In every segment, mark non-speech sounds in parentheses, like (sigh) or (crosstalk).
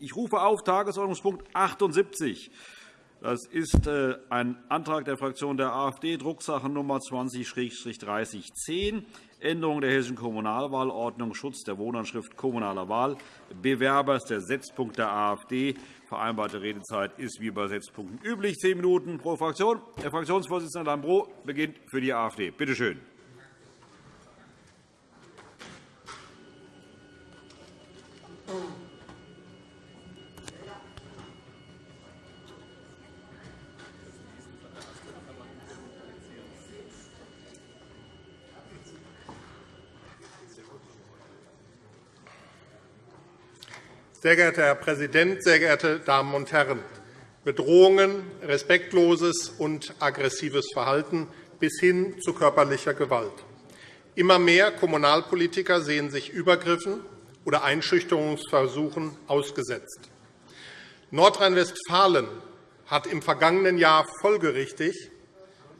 Ich rufe auf Tagesordnungspunkt 78. Das ist äh, ein Antrag der Fraktion der AfD, Drucksachennummer 20-3010, Änderung der Hessischen Kommunalwahlordnung, Schutz der Wohnanschrift kommunaler Wahlbewerber. Das ist der Setzpunkt der AfD. Vereinbarte Redezeit ist wie bei Setzpunkten üblich, zehn Minuten pro Fraktion. Der Fraktionsvorsitzende Lambrou beginnt für die AfD. Bitte schön. Sehr geehrter Herr Präsident, sehr geehrte Damen und Herren! Bedrohungen, respektloses und aggressives Verhalten bis hin zu körperlicher Gewalt. Immer mehr Kommunalpolitiker sehen sich Übergriffen oder Einschüchterungsversuchen ausgesetzt. Nordrhein-Westfalen hat im vergangenen Jahr folgerichtig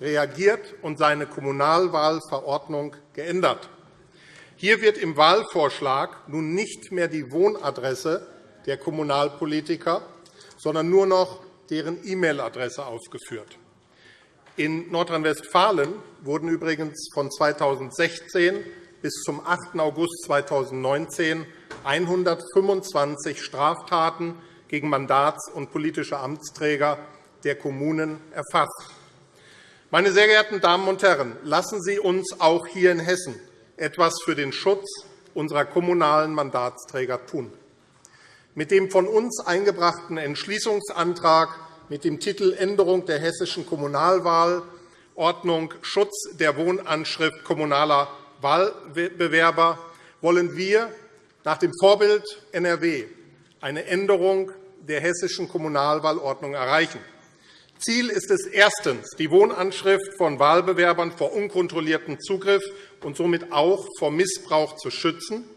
reagiert und seine Kommunalwahlverordnung geändert. Hier wird im Wahlvorschlag nun nicht mehr die Wohnadresse der Kommunalpolitiker, sondern nur noch deren E-Mail-Adresse aufgeführt. In Nordrhein-Westfalen wurden übrigens von 2016 bis zum 8. August 2019 125 Straftaten gegen Mandats- und politische Amtsträger der Kommunen erfasst. Meine sehr geehrten Damen und Herren, lassen Sie uns auch hier in Hessen etwas für den Schutz unserer kommunalen Mandatsträger tun. Mit dem von uns eingebrachten Entschließungsantrag mit dem Titel Änderung der Hessischen Kommunalwahlordnung Schutz der Wohnanschrift kommunaler Wahlbewerber wollen wir nach dem Vorbild NRW eine Änderung der Hessischen Kommunalwahlordnung erreichen. Ziel ist es erstens, die Wohnanschrift von Wahlbewerbern vor unkontrolliertem Zugriff und somit auch vor Missbrauch zu schützen,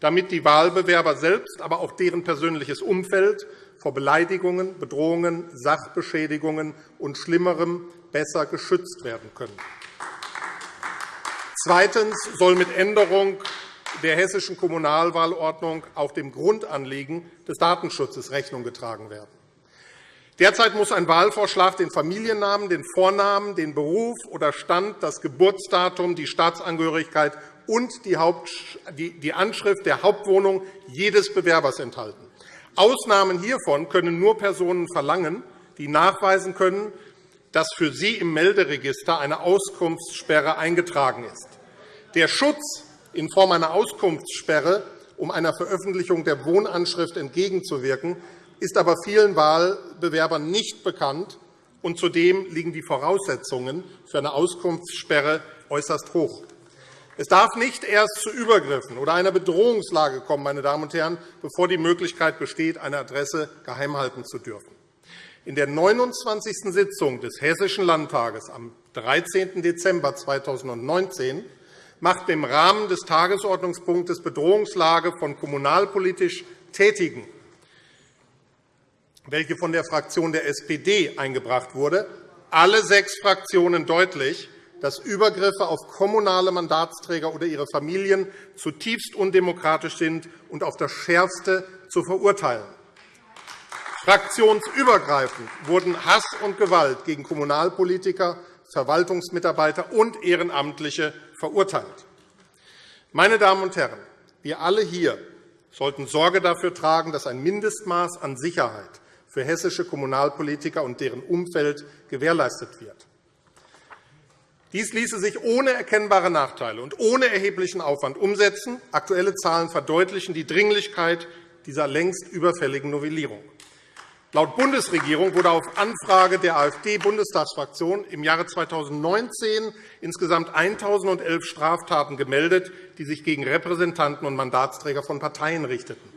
damit die Wahlbewerber selbst, aber auch deren persönliches Umfeld vor Beleidigungen, Bedrohungen, Sachbeschädigungen und Schlimmerem besser geschützt werden können. Zweitens soll mit Änderung der Hessischen Kommunalwahlordnung auch dem Grundanliegen des Datenschutzes Rechnung getragen werden. Derzeit muss ein Wahlvorschlag den Familiennamen, den Vornamen, den Beruf oder Stand, das Geburtsdatum, die Staatsangehörigkeit und die Anschrift der Hauptwohnung jedes Bewerbers enthalten. Ausnahmen hiervon können nur Personen verlangen, die nachweisen können, dass für sie im Melderegister eine Auskunftssperre eingetragen ist. Der Schutz in Form einer Auskunftssperre, um einer Veröffentlichung der Wohnanschrift entgegenzuwirken, ist aber vielen Wahlbewerbern nicht bekannt, und zudem liegen die Voraussetzungen für eine Auskunftssperre äußerst hoch. Es darf nicht erst zu Übergriffen oder einer Bedrohungslage kommen, meine Damen und Herren, bevor die Möglichkeit besteht, eine Adresse geheim halten zu dürfen. In der 29. Sitzung des Hessischen Landtages am 13. Dezember 2019 machte im Rahmen des Tagesordnungspunktes Bedrohungslage von kommunalpolitisch Tätigen welche von der Fraktion der SPD eingebracht wurde, alle sechs Fraktionen deutlich, dass Übergriffe auf kommunale Mandatsträger oder ihre Familien zutiefst undemokratisch sind und auf das Schärfste zu verurteilen. Fraktionsübergreifend wurden Hass und Gewalt gegen Kommunalpolitiker, Verwaltungsmitarbeiter und Ehrenamtliche verurteilt. Meine Damen und Herren, wir alle hier sollten Sorge dafür tragen, dass ein Mindestmaß an Sicherheit für hessische Kommunalpolitiker und deren Umfeld gewährleistet wird. Dies ließe sich ohne erkennbare Nachteile und ohne erheblichen Aufwand umsetzen. Aktuelle Zahlen verdeutlichen die Dringlichkeit dieser längst überfälligen Novellierung. Laut Bundesregierung wurde auf Anfrage der AfD-Bundestagsfraktion im Jahre 2019 insgesamt 1.011 Straftaten gemeldet, die sich gegen Repräsentanten und Mandatsträger von Parteien richteten.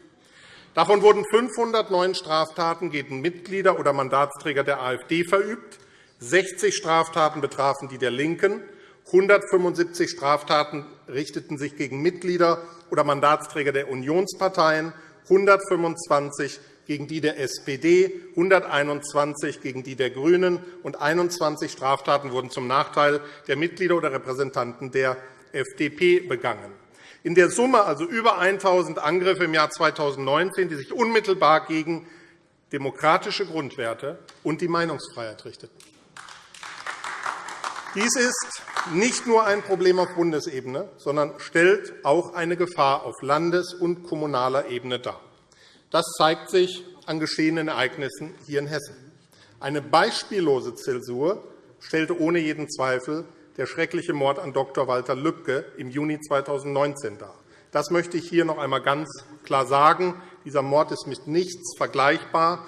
Davon wurden 509 Straftaten gegen Mitglieder oder Mandatsträger der AfD verübt, 60 Straftaten betrafen die der LINKEN, 175 Straftaten richteten sich gegen Mitglieder oder Mandatsträger der Unionsparteien, 125 gegen die der SPD, 121 gegen die der GRÜNEN und 21 Straftaten wurden zum Nachteil der Mitglieder oder Repräsentanten der FDP begangen. In der Summe also über 1.000 Angriffe im Jahr 2019, die sich unmittelbar gegen demokratische Grundwerte und die Meinungsfreiheit richteten. Dies ist nicht nur ein Problem auf Bundesebene, sondern stellt auch eine Gefahr auf Landes- und kommunaler Ebene dar. Das zeigt sich an geschehenen Ereignissen hier in Hessen. Eine beispiellose Zäsur stellte ohne jeden Zweifel der schreckliche Mord an Dr. Walter Lübcke im Juni 2019 dar. Das möchte ich hier noch einmal ganz klar sagen. Dieser Mord ist mit nichts vergleichbar.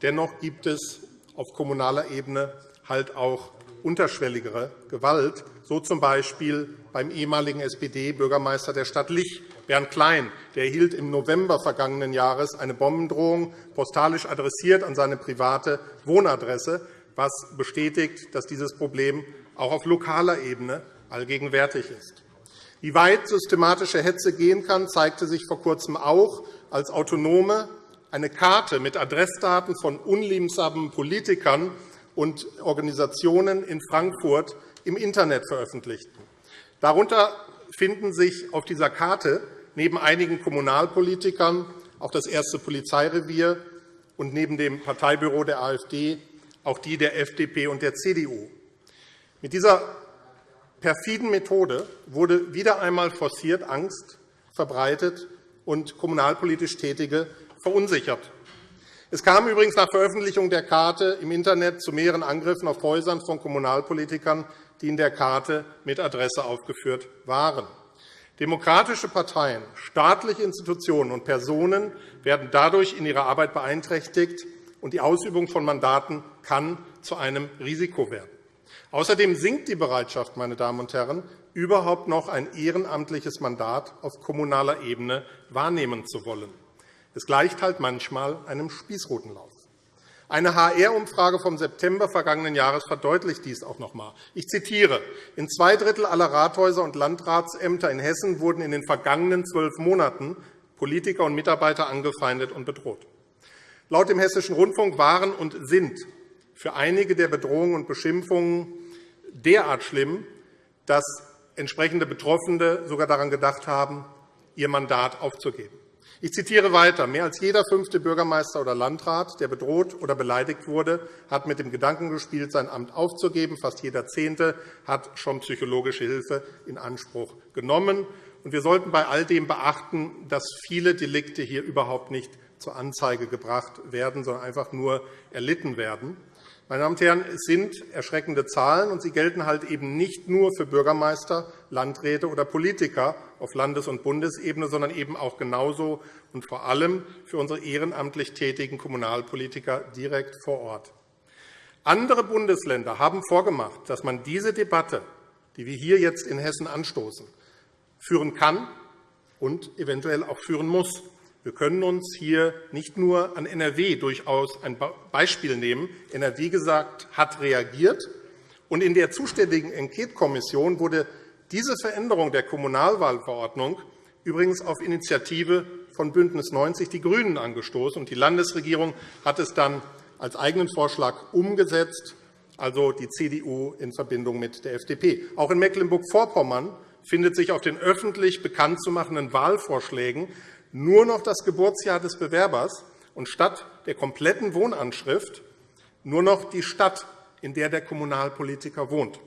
Dennoch gibt es auf kommunaler Ebene halt auch unterschwelligere Gewalt, so z. B. beim ehemaligen SPD-Bürgermeister der Stadt Lich, Bernd Klein. Der erhielt im November vergangenen Jahres eine Bombendrohung postalisch adressiert an seine private Wohnadresse, was bestätigt, dass dieses Problem auch auf lokaler Ebene allgegenwärtig ist. Wie weit systematische Hetze gehen kann, zeigte sich vor Kurzem auch, als Autonome eine Karte mit Adressdaten von unliebsamen Politikern und Organisationen in Frankfurt im Internet veröffentlichten. Darunter finden sich auf dieser Karte neben einigen Kommunalpolitikern auch das erste Polizeirevier und neben dem Parteibüro der AfD auch die der FDP und der CDU. Mit dieser perfiden Methode wurde wieder einmal forciert Angst verbreitet und kommunalpolitisch Tätige verunsichert. Es kam übrigens nach Veröffentlichung der Karte im Internet zu mehreren Angriffen auf Häusern von Kommunalpolitikern, die in der Karte mit Adresse aufgeführt waren. Demokratische Parteien, staatliche Institutionen und Personen werden dadurch in ihrer Arbeit beeinträchtigt, und die Ausübung von Mandaten kann zu einem Risiko werden. Außerdem sinkt die Bereitschaft, meine Damen und Herren, überhaupt noch ein ehrenamtliches Mandat auf kommunaler Ebene wahrnehmen zu wollen. Es gleicht halt manchmal einem Spießrutenlauf. Eine HR-Umfrage vom September vergangenen Jahres verdeutlicht dies auch noch einmal. Ich zitiere. In zwei Drittel aller Rathäuser und Landratsämter in Hessen wurden in den vergangenen zwölf Monaten Politiker und Mitarbeiter angefeindet und bedroht. Laut dem Hessischen Rundfunk waren und sind für einige der Bedrohungen und Beschimpfungen derart schlimm, dass entsprechende Betroffene sogar daran gedacht haben, ihr Mandat aufzugeben. Ich zitiere weiter. Mehr als jeder fünfte Bürgermeister oder Landrat, der bedroht oder beleidigt wurde, hat mit dem Gedanken gespielt, sein Amt aufzugeben. Fast jeder Zehnte hat schon psychologische Hilfe in Anspruch genommen. Wir sollten bei all dem beachten, dass viele Delikte hier überhaupt nicht zur Anzeige gebracht werden, sondern einfach nur erlitten werden. Meine Damen und Herren, es sind erschreckende Zahlen, und sie gelten halt eben nicht nur für Bürgermeister, Landräte oder Politiker auf Landes- und Bundesebene, sondern eben auch genauso und vor allem für unsere ehrenamtlich tätigen Kommunalpolitiker direkt vor Ort. Andere Bundesländer haben vorgemacht, dass man diese Debatte, die wir hier jetzt in Hessen anstoßen, führen kann und eventuell auch führen muss. Wir können uns hier nicht nur an NRW durchaus ein Beispiel nehmen. NRW gesagt, hat reagiert. Und in der zuständigen Enquetekommission wurde diese Veränderung der Kommunalwahlverordnung übrigens auf Initiative von BÜNDNIS 90 die GRÜNEN angestoßen. Die Landesregierung hat es dann als eigenen Vorschlag umgesetzt, also die CDU in Verbindung mit der FDP. Auch in Mecklenburg-Vorpommern findet sich auf den öffentlich bekannt zu machenden Wahlvorschlägen nur noch das Geburtsjahr des Bewerbers und statt der kompletten Wohnanschrift nur noch die Stadt, in der der Kommunalpolitiker wohnt.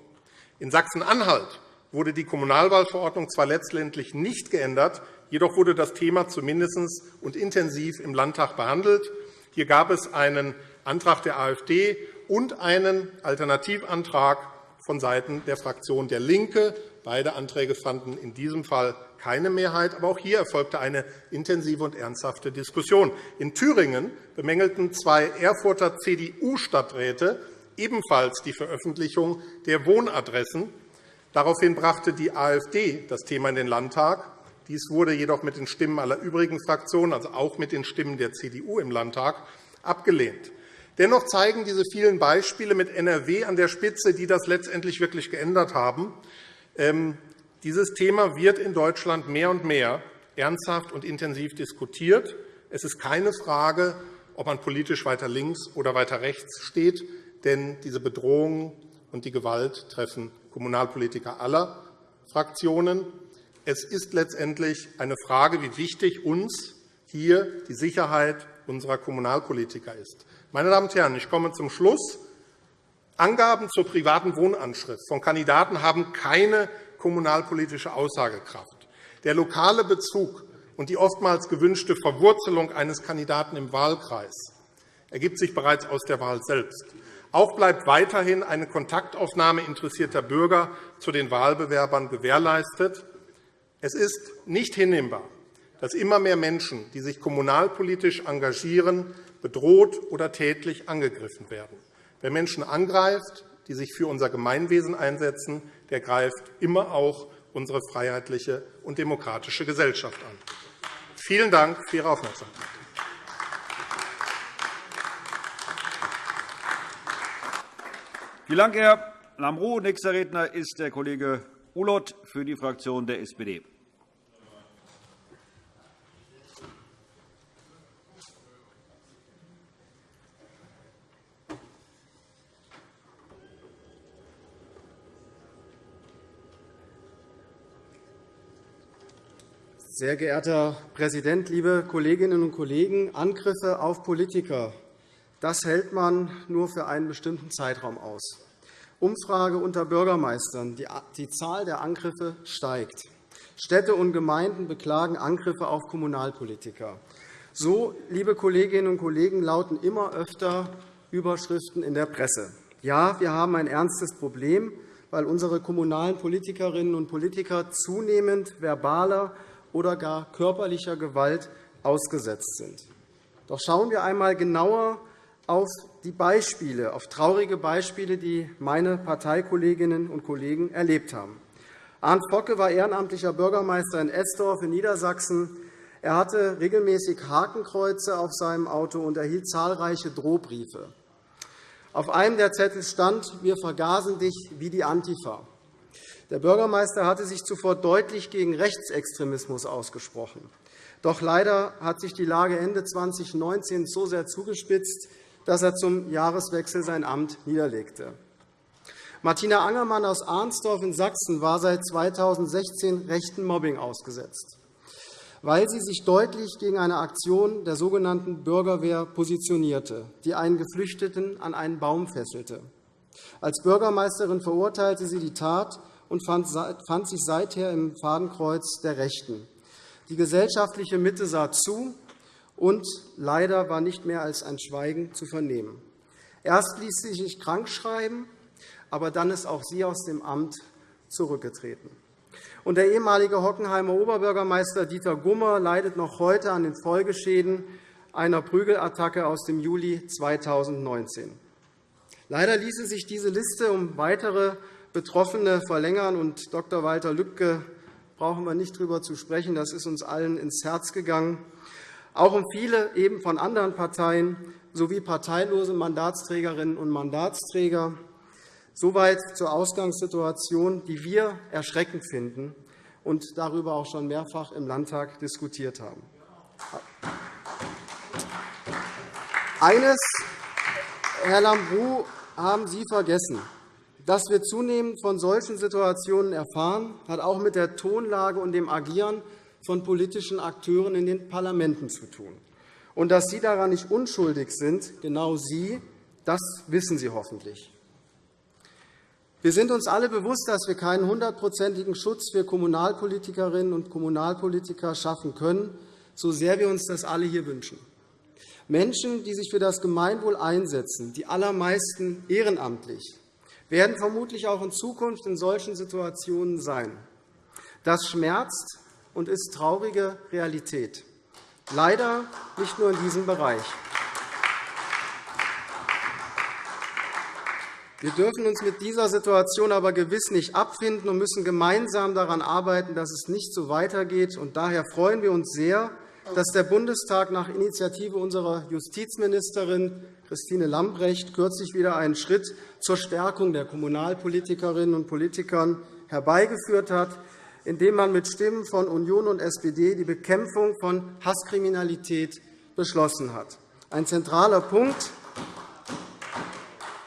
In Sachsen-Anhalt wurde die Kommunalwahlverordnung zwar letztendlich nicht geändert, jedoch wurde das Thema zumindest und intensiv im Landtag behandelt. Hier gab es einen Antrag der AfD und einen Alternativantrag vonseiten der Fraktion DIE LINKE. Beide Anträge fanden in diesem Fall keine Mehrheit. Aber auch hier erfolgte eine intensive und ernsthafte Diskussion. In Thüringen bemängelten zwei Erfurter CDU-Stadträte ebenfalls die Veröffentlichung der Wohnadressen. Daraufhin brachte die AfD das Thema in den Landtag. Dies wurde jedoch mit den Stimmen aller übrigen Fraktionen, also auch mit den Stimmen der CDU im Landtag, abgelehnt. Dennoch zeigen diese vielen Beispiele mit NRW an der Spitze, die das letztendlich wirklich geändert haben, ähm, dieses Thema wird in Deutschland mehr und mehr ernsthaft und intensiv diskutiert. Es ist keine Frage, ob man politisch weiter links oder weiter rechts steht, denn diese Bedrohungen und die Gewalt treffen Kommunalpolitiker aller Fraktionen. Es ist letztendlich eine Frage, wie wichtig uns hier die Sicherheit unserer Kommunalpolitiker ist. Meine Damen und Herren, ich komme zum Schluss. Angaben zur privaten Wohnanschrift von Kandidaten haben keine kommunalpolitische Aussagekraft. Der lokale Bezug und die oftmals gewünschte Verwurzelung eines Kandidaten im Wahlkreis ergibt sich bereits aus der Wahl selbst. Auch bleibt weiterhin eine Kontaktaufnahme interessierter Bürger zu den Wahlbewerbern gewährleistet. Es ist nicht hinnehmbar, dass immer mehr Menschen, die sich kommunalpolitisch engagieren, bedroht oder tätlich angegriffen werden. Wer Menschen angreift, die sich für unser Gemeinwesen einsetzen, der greift immer auch unsere freiheitliche und demokratische Gesellschaft an. Vielen Dank für Ihre Aufmerksamkeit. Vielen Dank, Herr Lambrou. Nächster Redner ist der Kollege Ulloth für die Fraktion der SPD. Sehr geehrter Herr Präsident, liebe Kolleginnen und Kollegen! Angriffe auf Politiker das hält man nur für einen bestimmten Zeitraum aus. Umfrage unter Bürgermeistern. Die Zahl der Angriffe steigt. Städte und Gemeinden beklagen Angriffe auf Kommunalpolitiker. So, liebe Kolleginnen und Kollegen, lauten immer öfter Überschriften in der Presse. Ja, wir haben ein ernstes Problem, weil unsere kommunalen Politikerinnen und Politiker zunehmend verbaler oder gar körperlicher Gewalt ausgesetzt sind. Doch schauen wir einmal genauer auf die Beispiele, auf traurige Beispiele, die meine Parteikolleginnen und Kollegen erlebt haben. Arndt Focke war ehrenamtlicher Bürgermeister in Esdorf in Niedersachsen. Er hatte regelmäßig Hakenkreuze auf seinem Auto und erhielt zahlreiche Drohbriefe. Auf einem der Zettel stand, wir vergasen dich wie die Antifa. Der Bürgermeister hatte sich zuvor deutlich gegen Rechtsextremismus ausgesprochen. Doch leider hat sich die Lage Ende 2019 so sehr zugespitzt, dass er zum Jahreswechsel sein Amt niederlegte. Martina Angermann aus Arnsdorf in Sachsen war seit 2016 rechten Mobbing ausgesetzt, weil sie sich deutlich gegen eine Aktion der sogenannten Bürgerwehr positionierte, die einen Geflüchteten an einen Baum fesselte. Als Bürgermeisterin verurteilte sie die Tat und fand sich seither im Fadenkreuz der Rechten. Die gesellschaftliche Mitte sah zu, und leider war nicht mehr als ein Schweigen zu vernehmen. Erst ließ sie sich krank schreiben, aber dann ist auch sie aus dem Amt zurückgetreten. Und der ehemalige Hockenheimer Oberbürgermeister Dieter Gummer leidet noch heute an den Folgeschäden einer Prügelattacke aus dem Juli 2019. Leider ließe sich diese Liste um weitere Betroffene verlängern. Und Dr. Walter Lübcke brauchen wir nicht darüber zu sprechen. Das ist uns allen ins Herz gegangen. Auch um viele eben von anderen Parteien sowie parteilose Mandatsträgerinnen und Mandatsträger. Soweit zur Ausgangssituation, die wir erschreckend finden und darüber auch schon mehrfach im Landtag diskutiert haben. Eines, Herr Lambrou, haben Sie vergessen. Dass wir zunehmend von solchen Situationen erfahren, hat auch mit der Tonlage und dem Agieren von politischen Akteuren in den Parlamenten zu tun. Und dass Sie daran nicht unschuldig sind, genau Sie, das wissen Sie hoffentlich. Wir sind uns alle bewusst, dass wir keinen hundertprozentigen Schutz für Kommunalpolitikerinnen und Kommunalpolitiker schaffen können, so sehr wir uns das alle hier wünschen. Menschen, die sich für das Gemeinwohl einsetzen, die allermeisten ehrenamtlich, werden vermutlich auch in Zukunft in solchen Situationen sein. Das schmerzt und ist traurige Realität. Leider nicht nur in diesem Bereich. Wir dürfen uns mit dieser Situation aber gewiss nicht abfinden und müssen gemeinsam daran arbeiten, dass es nicht so weitergeht. Daher freuen wir uns sehr, dass der Bundestag nach Initiative unserer Justizministerin Christine Lambrecht kürzlich wieder einen Schritt zur Stärkung der Kommunalpolitikerinnen und Politikern herbeigeführt hat indem man mit Stimmen von Union und SPD die Bekämpfung von Hasskriminalität beschlossen hat. Ein zentraler Punkt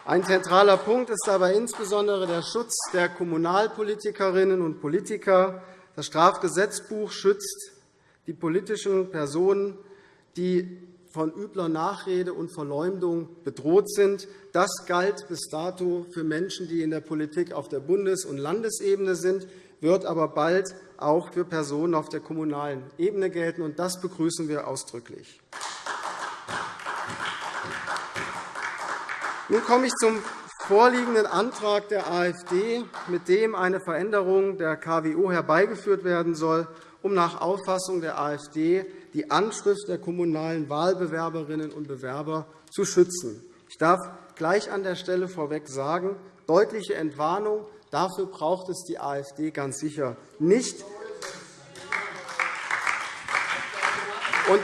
ein zentraler Punkt ist dabei insbesondere der Schutz der Kommunalpolitikerinnen und Politiker. Das Strafgesetzbuch schützt die politischen Personen, die von übler Nachrede und Verleumdung bedroht sind. Das galt bis dato für Menschen, die in der Politik auf der Bundes- und Landesebene sind, wird aber bald auch für Personen auf der kommunalen Ebene gelten. und Das begrüßen wir ausdrücklich. Nun komme ich zum vorliegenden Antrag der AfD, mit dem eine Veränderung der KWO herbeigeführt werden soll, um nach Auffassung der AfD die Anschrift der kommunalen Wahlbewerberinnen und Bewerber zu schützen. Ich darf gleich an der Stelle vorweg sagen, deutliche Entwarnung, dafür braucht es die AfD ganz sicher nicht.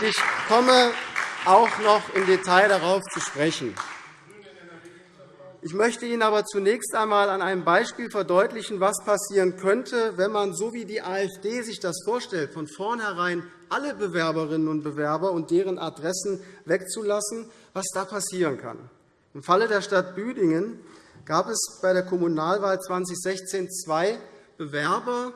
Ich komme auch noch im Detail darauf zu sprechen. Ich möchte Ihnen aber zunächst einmal an einem Beispiel verdeutlichen, was passieren könnte, wenn man, so wie die AfD sich das vorstellt, von vornherein alle Bewerberinnen und Bewerber und deren Adressen wegzulassen, was da passieren kann. Im Falle der Stadt Büdingen gab es bei der Kommunalwahl 2016 zwei Bewerber,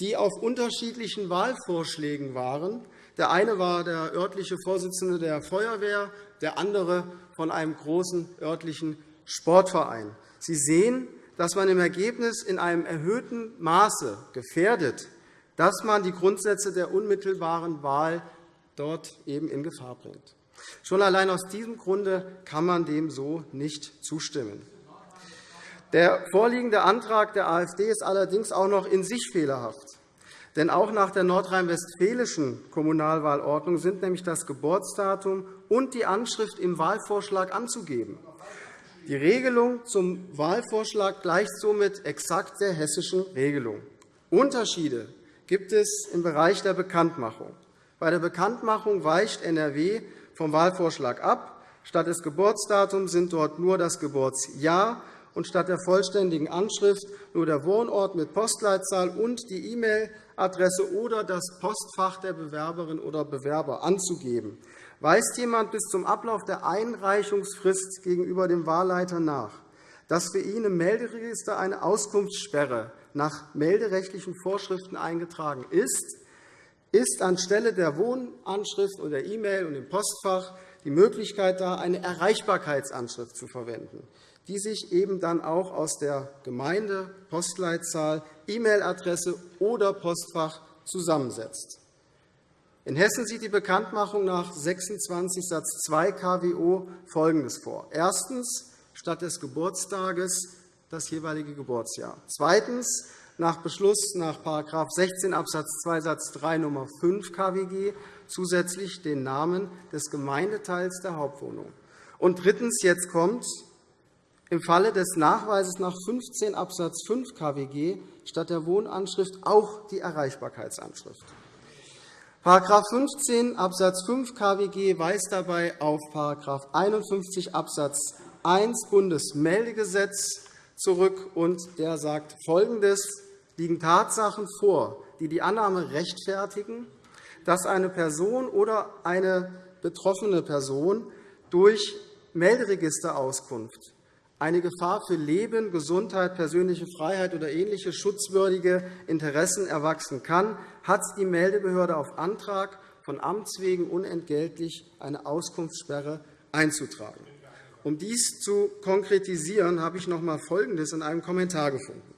die auf unterschiedlichen Wahlvorschlägen waren. Der eine war der örtliche Vorsitzende der Feuerwehr, der andere von einem großen örtlichen Sportverein. Sie sehen, dass man im Ergebnis in einem erhöhten Maße gefährdet, dass man die Grundsätze der unmittelbaren Wahl dort eben in Gefahr bringt. Schon allein aus diesem Grunde kann man dem so nicht zustimmen. Der vorliegende Antrag der AfD ist allerdings auch noch in sich fehlerhaft. Denn auch nach der nordrhein-westfälischen Kommunalwahlordnung sind nämlich das Geburtsdatum und die Anschrift im Wahlvorschlag anzugeben. Die Regelung zum Wahlvorschlag gleicht somit exakt der hessischen Regelung. Unterschiede gibt es im Bereich der Bekanntmachung. Bei der Bekanntmachung weicht NRW vom Wahlvorschlag ab. Statt des Geburtsdatums sind dort nur das Geburtsjahr und statt der vollständigen Anschrift nur der Wohnort mit Postleitzahl und die E-Mail-Adresse oder das Postfach der Bewerberin oder Bewerber anzugeben. Weist jemand bis zum Ablauf der Einreichungsfrist gegenüber dem Wahlleiter nach, dass für ihn im Melderegister eine Auskunftssperre nach melderechtlichen Vorschriften eingetragen ist, ist anstelle der Wohnanschrift oder E-Mail und im Postfach die Möglichkeit da, eine Erreichbarkeitsanschrift zu verwenden, die sich eben dann auch aus der Gemeinde, Postleitzahl, E-Mail-Adresse oder Postfach zusammensetzt. In Hessen sieht die Bekanntmachung nach 26 Satz 2 KWO Folgendes vor. Erstens. Statt des Geburtstages das jeweilige Geburtsjahr. Zweitens. Nach Beschluss nach § 16 Abs. 2 Satz 3 Nr. 5 KWG zusätzlich den Namen des Gemeindeteils der Hauptwohnung. Und drittens. Jetzt kommt im Falle des Nachweises nach 15 Abs. 5 KWG statt der Wohnanschrift auch die Erreichbarkeitsanschrift. § 15 Abs. 5 KWG weist dabei auf § 51 Abs. 1 Bundesmeldegesetz zurück, und der sagt Folgendes. Liegen Tatsachen vor, die die Annahme rechtfertigen, dass eine Person oder eine betroffene Person durch Melderegisterauskunft eine Gefahr für Leben, Gesundheit, persönliche Freiheit oder ähnliche schutzwürdige Interessen erwachsen kann, hat die Meldebehörde auf Antrag von Amts wegen unentgeltlich eine Auskunftssperre einzutragen. Um dies zu konkretisieren, habe ich noch einmal Folgendes in einem Kommentar gefunden.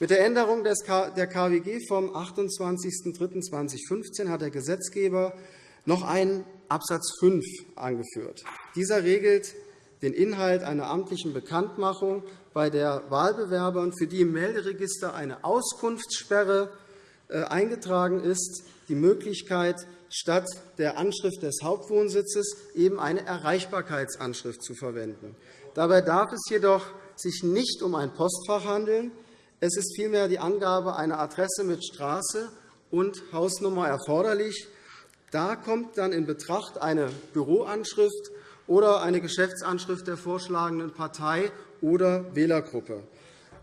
Mit der Änderung der KWG vom 28.03.2015 hat der Gesetzgeber noch einen Abs. 5 angeführt. Dieser regelt den Inhalt einer amtlichen Bekanntmachung, bei der Wahlbewerbern, für die im Melderegister eine Auskunftssperre äh, eingetragen ist, die Möglichkeit, statt der Anschrift des Hauptwohnsitzes eben eine Erreichbarkeitsanschrift zu verwenden. Dabei darf es jedoch sich nicht um ein Postfach handeln. Es ist vielmehr die Angabe einer Adresse mit Straße und Hausnummer erforderlich. Da kommt dann in Betracht eine Büroanschrift oder eine Geschäftsanschrift der vorschlagenden Partei oder Wählergruppe.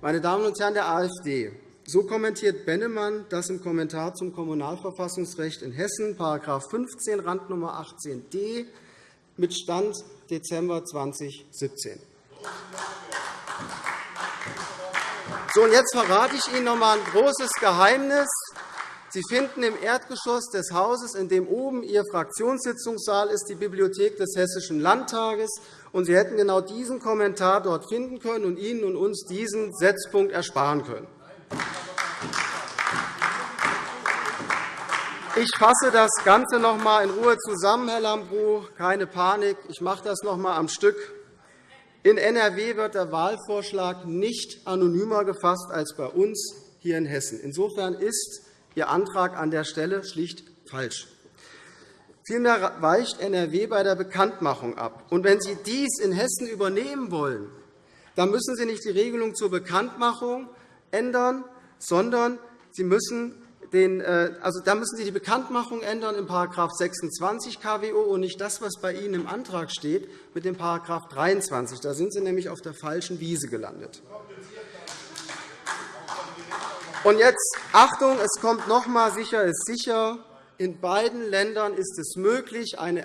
Meine Damen und Herren der AfD, so kommentiert Bennemann das im Kommentar zum Kommunalverfassungsrecht in Hessen, § 15 Randnummer 18d, mit Stand Dezember 2017. So, und jetzt verrate ich Ihnen noch einmal ein großes Geheimnis. Sie finden im Erdgeschoss des Hauses, in dem oben Ihr Fraktionssitzungssaal ist, die Bibliothek des Hessischen Landtages. Und Sie hätten genau diesen Kommentar dort finden können und Ihnen und uns diesen Setzpunkt ersparen können. Ich fasse das Ganze noch einmal in Ruhe zusammen, Herr Lambrou. Keine Panik. Ich mache das noch einmal am Stück. In NRW wird der Wahlvorschlag nicht anonymer gefasst als bei uns hier in Hessen. Insofern ist Ihr Antrag an der Stelle schlicht falsch. Vielmehr weicht NRW bei der Bekanntmachung ab. Und wenn Sie dies in Hessen übernehmen wollen, dann müssen Sie nicht die Regelung zur Bekanntmachung ändern, sondern Sie müssen den, äh, also da müssen Sie die Bekanntmachung ändern in § 26 KWO und nicht das, was bei Ihnen im Antrag steht, mit dem § 23. Da sind Sie nämlich auf der falschen Wiese gelandet. Und jetzt Achtung, es kommt noch einmal sicher ist sicher. In beiden Ländern ist es möglich, eine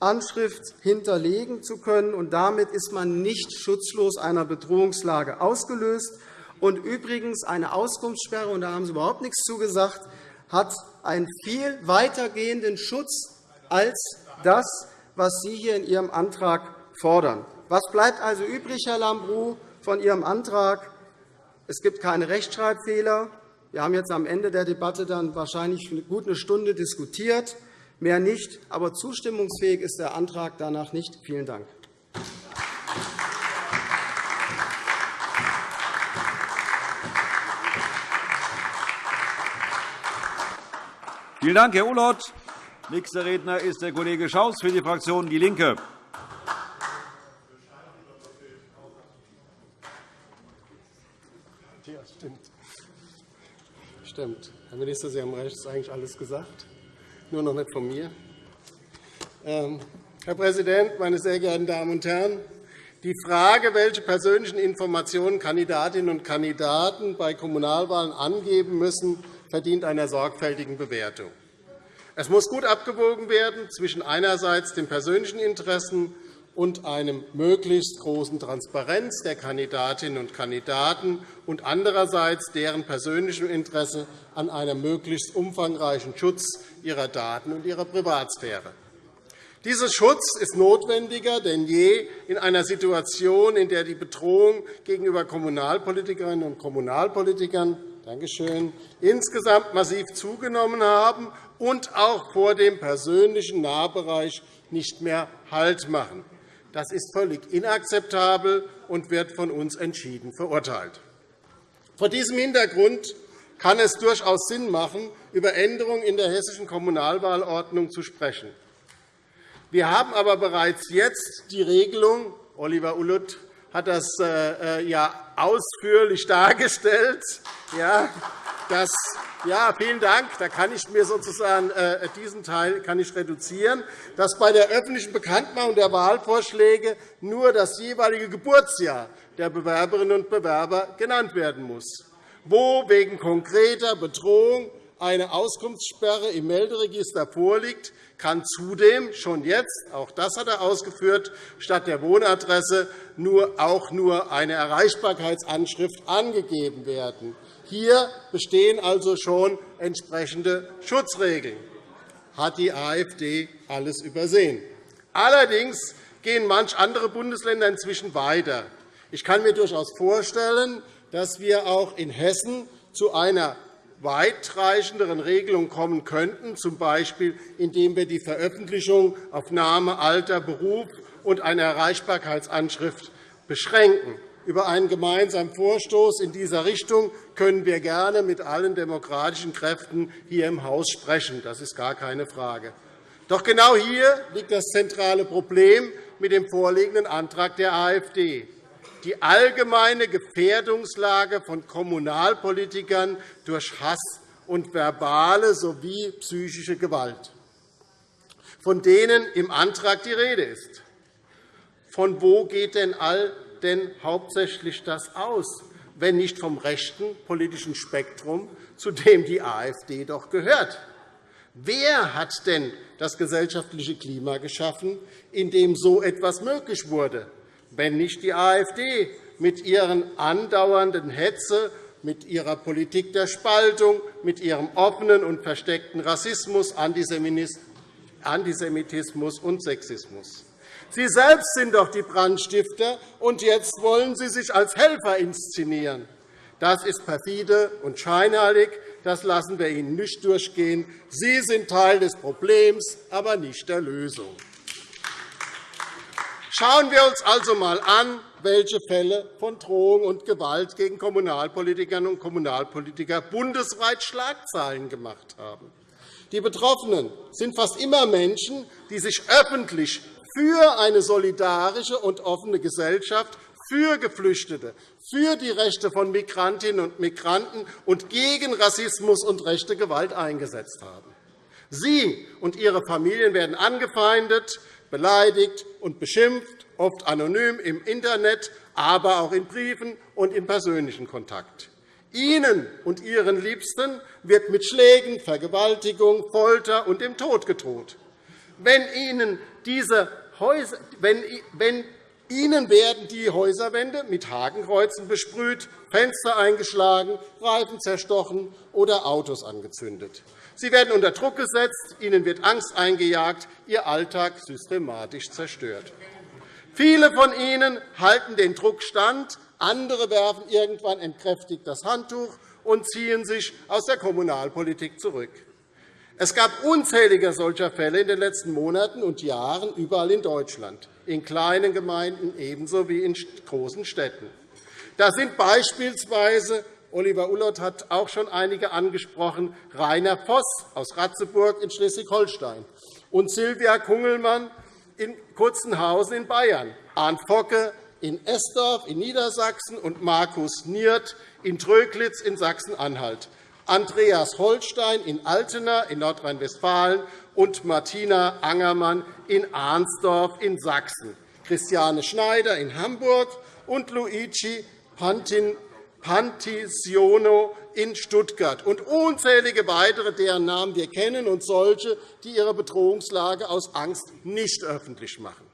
Erreichbarkeitsanschrift hinterlegen zu können, und damit ist man nicht schutzlos einer Bedrohungslage ausgelöst. Und übrigens, eine Auskunftssperre, und da haben Sie überhaupt nichts zugesagt, hat einen viel weitergehenden Schutz als das, was Sie hier in Ihrem Antrag fordern. Was bleibt also übrig, Herr Lambrou, von Ihrem Antrag? Es gibt keine Rechtschreibfehler. Wir haben jetzt am Ende der Debatte dann wahrscheinlich gut eine Stunde diskutiert, mehr nicht. Aber zustimmungsfähig ist der Antrag danach nicht. Vielen Dank. Vielen Dank, Herr Ulloth. Nächster Redner ist der Kollege Schaus für die Fraktion DIE LINKE. Ja, stimmt. Stimmt. Herr Minister, Sie haben recht, es ist eigentlich alles gesagt, nur noch nicht von mir. Ähm, Herr Präsident, meine sehr geehrten Damen und Herren! Die Frage, welche persönlichen Informationen Kandidatinnen und Kandidaten bei Kommunalwahlen angeben müssen, verdient einer sorgfältigen Bewertung. Es muss gut abgewogen werden zwischen einerseits den persönlichen Interessen und einem möglichst großen Transparenz der Kandidatinnen und Kandidaten und andererseits deren persönlichem Interesse an einem möglichst umfangreichen Schutz ihrer Daten und ihrer Privatsphäre. Dieser Schutz ist notwendiger denn je in einer Situation, in der die Bedrohung gegenüber Kommunalpolitikerinnen und Kommunalpolitikern Dankeschön, insgesamt massiv zugenommen haben und auch vor dem persönlichen Nahbereich nicht mehr Halt machen. Das ist völlig inakzeptabel und wird von uns entschieden verurteilt. Vor diesem Hintergrund kann es durchaus Sinn machen, über Änderungen in der hessischen Kommunalwahlordnung zu sprechen. Wir haben aber bereits jetzt die Regelung, Oliver Ulluth hat das äh, äh, ja ausführlich (laughs) dargestellt, dass ja, vielen Dank. Da kann ich mir sozusagen äh, diesen Teil kann ich reduzieren, dass bei der öffentlichen Bekanntmachung der Wahlvorschläge nur das jeweilige Geburtsjahr der Bewerberinnen und Bewerber genannt werden muss, wo wegen konkreter Bedrohung eine Auskunftssperre im Melderegister vorliegt, kann zudem schon jetzt, auch das hat er ausgeführt, statt der Wohnadresse nur, auch nur eine Erreichbarkeitsanschrift angegeben werden. Hier bestehen also schon entsprechende Schutzregeln. Hat die AfD alles übersehen? Allerdings gehen manch andere Bundesländer inzwischen weiter. Ich kann mir durchaus vorstellen, dass wir auch in Hessen zu einer weitreichenderen Regelungen kommen könnten, z. B. indem wir die Veröffentlichung auf Name, Alter, Beruf und eine Erreichbarkeitsanschrift beschränken. Über einen gemeinsamen Vorstoß in dieser Richtung können wir gerne mit allen demokratischen Kräften hier im Haus sprechen. Das ist gar keine Frage. Doch genau hier liegt das zentrale Problem mit dem vorliegenden Antrag der AfD die allgemeine Gefährdungslage von Kommunalpolitikern durch Hass und verbale sowie psychische Gewalt, von denen im Antrag die Rede ist. Von wo geht denn all denn hauptsächlich das aus, wenn nicht vom rechten politischen Spektrum, zu dem die AfD doch gehört? Wer hat denn das gesellschaftliche Klima geschaffen, in dem so etwas möglich wurde? wenn nicht die AfD mit ihren andauernden Hetze mit ihrer Politik der Spaltung, mit ihrem offenen und versteckten Rassismus, Antisemitismus und Sexismus. Sie selbst sind doch die Brandstifter, und jetzt wollen Sie sich als Helfer inszenieren. Das ist perfide und scheinheilig. Das lassen wir Ihnen nicht durchgehen. Sie sind Teil des Problems, aber nicht der Lösung. Schauen wir uns also einmal an, welche Fälle von Drohung und Gewalt gegen Kommunalpolitikerinnen und Kommunalpolitiker bundesweit Schlagzeilen gemacht haben. Die Betroffenen sind fast immer Menschen, die sich öffentlich für eine solidarische und offene Gesellschaft für Geflüchtete, für die Rechte von Migrantinnen und Migranten und gegen Rassismus und rechte Gewalt eingesetzt haben. Sie und Ihre Familien werden angefeindet, beleidigt und beschimpft, oft anonym im Internet, aber auch in Briefen und im persönlichen Kontakt. Ihnen und Ihren Liebsten wird mit Schlägen, Vergewaltigung, Folter und dem Tod gedroht. Wenn Ihnen diese Häuser, wenn, wenn Ihnen werden die Häuserwände mit Hakenkreuzen besprüht, Fenster eingeschlagen, Reifen zerstochen oder Autos angezündet. Sie werden unter Druck gesetzt, Ihnen wird Angst eingejagt, Ihr Alltag systematisch zerstört. Viele von Ihnen halten den Druck stand, andere werfen irgendwann entkräftigt das Handtuch und ziehen sich aus der Kommunalpolitik zurück. Es gab unzählige solcher Fälle in den letzten Monaten und Jahren überall in Deutschland, in kleinen Gemeinden ebenso wie in großen Städten. Da sind beispielsweise Oliver Ullott hat auch schon einige angesprochen, Rainer Voss aus Ratzeburg in Schleswig-Holstein und Silvia Kungelmann in Kurzenhausen in Bayern, Arndt Focke in Esdorf in Niedersachsen und Markus Niert in Tröglitz in Sachsen-Anhalt. Andreas Holstein in Altena in Nordrhein-Westfalen und Martina Angermann in Arnsdorf in Sachsen, Christiane Schneider in Hamburg und Luigi Pantisiono in Stuttgart und unzählige weitere, deren Namen wir kennen, und solche, die ihre Bedrohungslage aus Angst nicht öffentlich machen.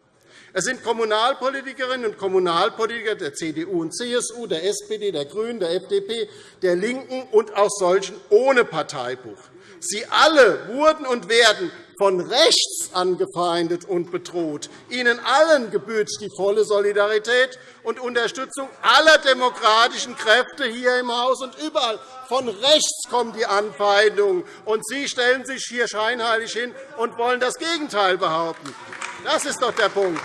Es sind Kommunalpolitikerinnen und Kommunalpolitiker der CDU und CSU, der SPD, der GRÜNEN, der FDP, der LINKEN und auch solchen ohne Parteibuch. Sie alle wurden und werden von rechts angefeindet und bedroht. Ihnen allen gebührt die volle Solidarität und Unterstützung aller demokratischen Kräfte hier im Haus und überall. Von rechts kommen die Anfeindungen, und Sie stellen sich hier scheinheilig hin und wollen das Gegenteil behaupten. Das ist doch der Punkt.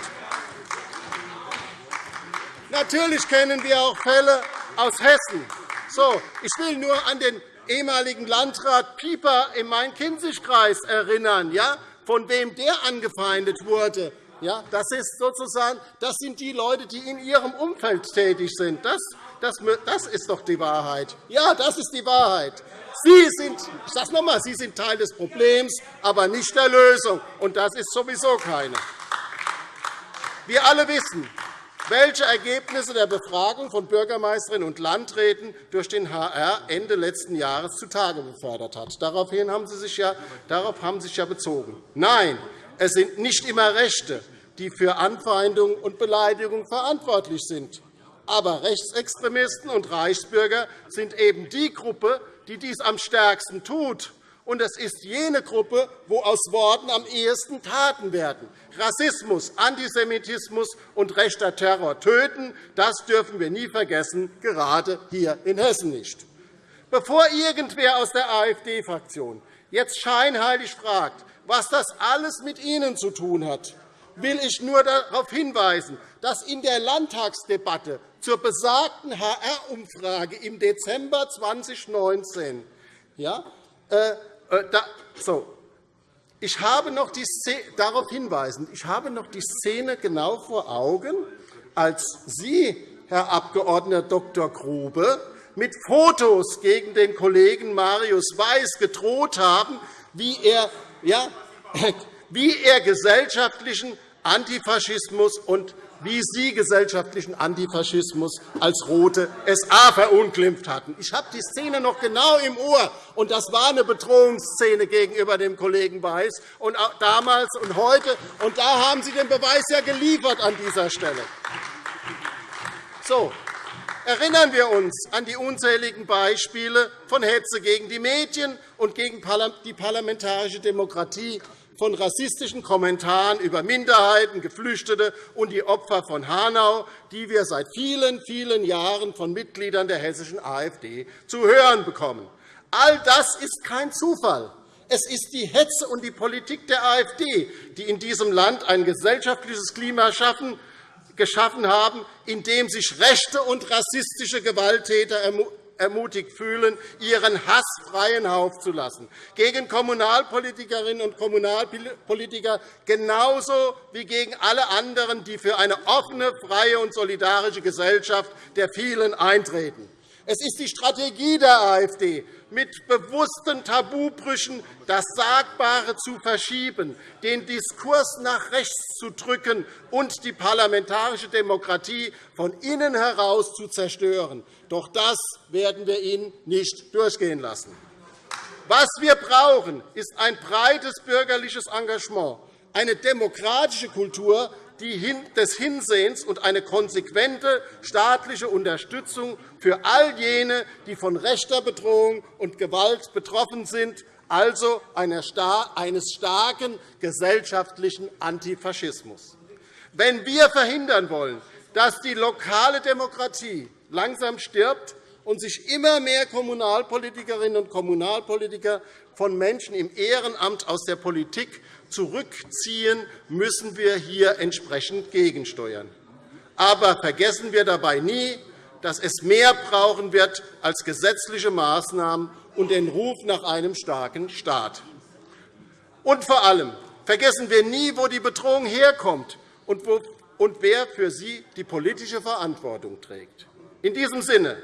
Natürlich kennen wir auch Fälle aus Hessen. So, ich will nur an den ehemaligen Landrat Pieper im Main-Kinzig-Kreis erinnern, ja, von wem der angefeindet wurde. Ja, das, ist sozusagen, das sind die Leute, die in ihrem Umfeld tätig sind. Das, das, das ist doch die Wahrheit. Ja, das ist die Wahrheit. Sie sind, ich sage noch einmal, Sie sind Teil des Problems, aber nicht der Lösung. Und das ist sowieso keine. Wir alle wissen, welche Ergebnisse der Befragung von Bürgermeisterinnen und Landräten durch den HR Ende letzten Jahres zutage befördert hat. Daraufhin haben Sie sich ja, darauf haben Sie sich ja bezogen. Nein, es sind nicht immer Rechte, die für Anfeindungen und Beleidigungen verantwortlich sind. Aber Rechtsextremisten und Reichsbürger sind eben die Gruppe, die dies am stärksten tut und es ist jene Gruppe, wo aus Worten am ehesten Taten werden. Rassismus, Antisemitismus und rechter Terror töten, das dürfen wir nie vergessen, gerade hier in Hessen nicht. Bevor irgendwer aus der AfD-Fraktion jetzt scheinheilig fragt, was das alles mit Ihnen zu tun hat, will ich nur darauf hinweisen, dass in der Landtagsdebatte zur besagten HR-Umfrage im Dezember 2019 ja, äh, so. Ich habe noch die Szene, darauf hinweisen, ich habe noch die Szene genau vor Augen, als Sie, Herr Abg. Dr. Grube, mit Fotos gegen den Kollegen Marius Weiß gedroht haben, wie er, ja, (laughs) wie er gesellschaftlichen Antifaschismus und wie Sie gesellschaftlichen Antifaschismus als rote SA verunglimpft hatten. Ich habe die Szene noch genau im Ohr, und das war eine Bedrohungsszene gegenüber dem Kollegen Weiß, und damals und heute. Und da haben Sie den Beweis ja geliefert an dieser Stelle. So, Erinnern wir uns an die unzähligen Beispiele von Hetze gegen die Medien und gegen die parlamentarische Demokratie, von rassistischen Kommentaren über Minderheiten, Geflüchtete und die Opfer von Hanau, die wir seit vielen, vielen Jahren von Mitgliedern der hessischen AfD zu hören bekommen. All das ist kein Zufall. Es ist die Hetze und die Politik der AfD, die in diesem Land ein gesellschaftliches Klima schaffen, geschaffen haben, in dem sich rechte und rassistische Gewalttäter ermutigt fühlen, ihren Hass freien Lauf zu lassen, gegen Kommunalpolitikerinnen und Kommunalpolitiker genauso wie gegen alle anderen, die für eine offene, freie und solidarische Gesellschaft der vielen eintreten. Es ist die Strategie der AfD, mit bewussten Tabubrüchen das Sagbare zu verschieben, den Diskurs nach rechts zu drücken und die parlamentarische Demokratie von innen heraus zu zerstören. Doch das werden wir Ihnen nicht durchgehen lassen. Was wir brauchen, ist ein breites bürgerliches Engagement, eine demokratische Kultur, des Hinsehens und eine konsequente staatliche Unterstützung für all jene, die von rechter Bedrohung und Gewalt betroffen sind, also eines starken gesellschaftlichen Antifaschismus. Wenn wir verhindern wollen, dass die lokale Demokratie langsam stirbt und sich immer mehr Kommunalpolitikerinnen und Kommunalpolitiker von Menschen im Ehrenamt aus der Politik zurückziehen, müssen wir hier entsprechend gegensteuern. Aber vergessen wir dabei nie, dass es mehr brauchen wird als gesetzliche Maßnahmen und den Ruf nach einem starken Staat. Und vor allem vergessen wir nie, wo die Bedrohung herkommt und wer für sie die politische Verantwortung trägt. In diesem Sinne,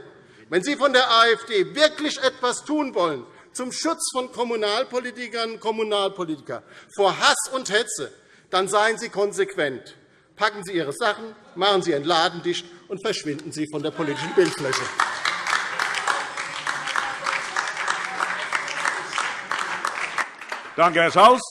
wenn Sie von der AfD wirklich etwas tun wollen, zum Schutz von Kommunalpolitikerinnen und Kommunalpolitikern vor Hass und Hetze, dann seien Sie konsequent. Packen Sie Ihre Sachen, machen Sie Ihren Laden dicht und verschwinden Sie von der politischen Bildfläche. Danke, Herr Schaus.